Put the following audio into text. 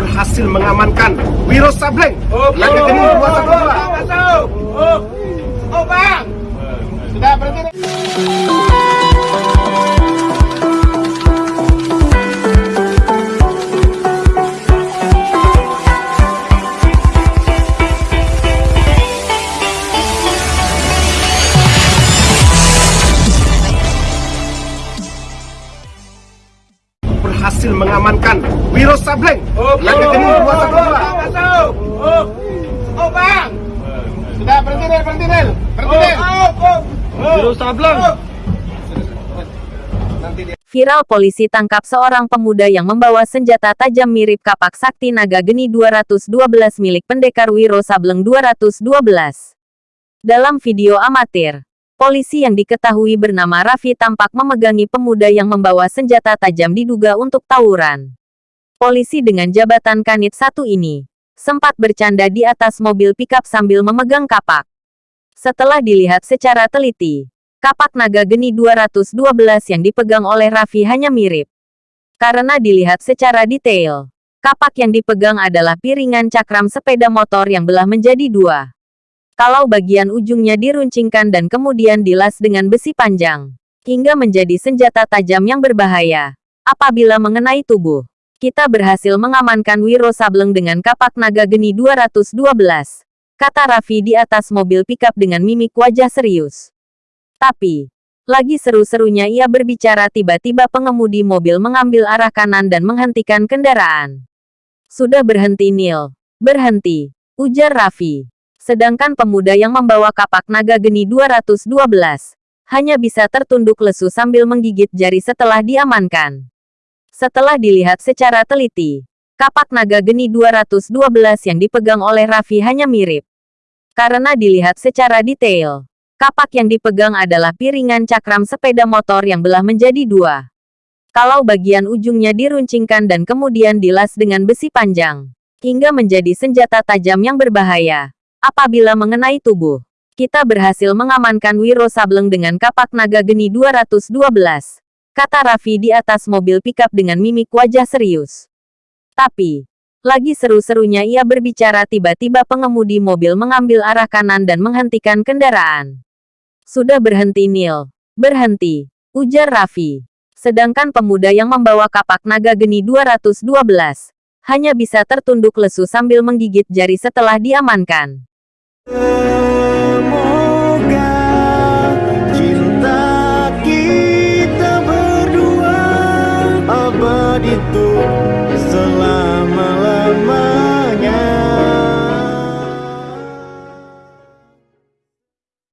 berhasil mengamankan Wiro Sableng. Oh, Naga Geni 212. Berhasil mengamankan Wiro Sableng Oh, Geni oh, 212. Masuk. Oh, oh bang. Sudah berhenti Nel, berhenti Nel. Berhenti. Oh, oh. Wiro Sableng. Viral polisi tangkap seorang pemuda yang membawa senjata tajam mirip kapak sakti naga geni 212 milik pendekar Wiro Sableng 212. Dalam video amatir, polisi yang diketahui bernama Raffi tampak memegangi pemuda yang membawa senjata tajam diduga untuk tawuran. Polisi dengan jabatan kanit satu ini sempat bercanda di atas mobil pickup sambil memegang kapak. Setelah dilihat secara teliti, kapak naga geni 212 yang dipegang oleh Raffi hanya mirip. Karena dilihat secara detail, kapak yang dipegang adalah piringan cakram sepeda motor yang belah menjadi dua. Kalau bagian ujungnya diruncingkan dan kemudian dilas dengan besi panjang, hingga menjadi senjata tajam yang berbahaya. Apabila mengenai tubuh, kita berhasil mengamankan Wiro Sableng dengan kapak naga geni 212, kata Raffi di atas mobil pickup dengan mimik wajah serius. Tapi, lagi seru-serunya ia berbicara tiba-tiba pengemudi mobil mengambil arah kanan dan menghentikan kendaraan. Sudah berhenti Neil. Berhenti, ujar Raffi. Sedangkan pemuda yang membawa kapak naga geni 212 hanya bisa tertunduk lesu sambil menggigit jari setelah diamankan. Setelah dilihat secara teliti, kapak naga geni 212 yang dipegang oleh Raffi hanya mirip. Karena dilihat secara detail, kapak yang dipegang adalah piringan cakram sepeda motor yang belah menjadi dua. Kalau bagian ujungnya diruncingkan dan kemudian dilas dengan besi panjang, hingga menjadi senjata tajam yang berbahaya. Apabila mengenai tubuh, kita berhasil mengamankan Wiro Sableng dengan kapak naga geni 212, kata Raffi di atas mobil pickup dengan mimik wajah serius. Tapi, lagi seru-serunya ia berbicara tiba-tiba pengemudi mobil mengambil arah kanan dan menghentikan kendaraan. Sudah berhenti Neil. Berhenti, ujar Raffi. Sedangkan pemuda yang membawa kapak naga geni 212 hanya bisa tertunduk lesu sambil menggigit jari setelah diamankan. 的梦。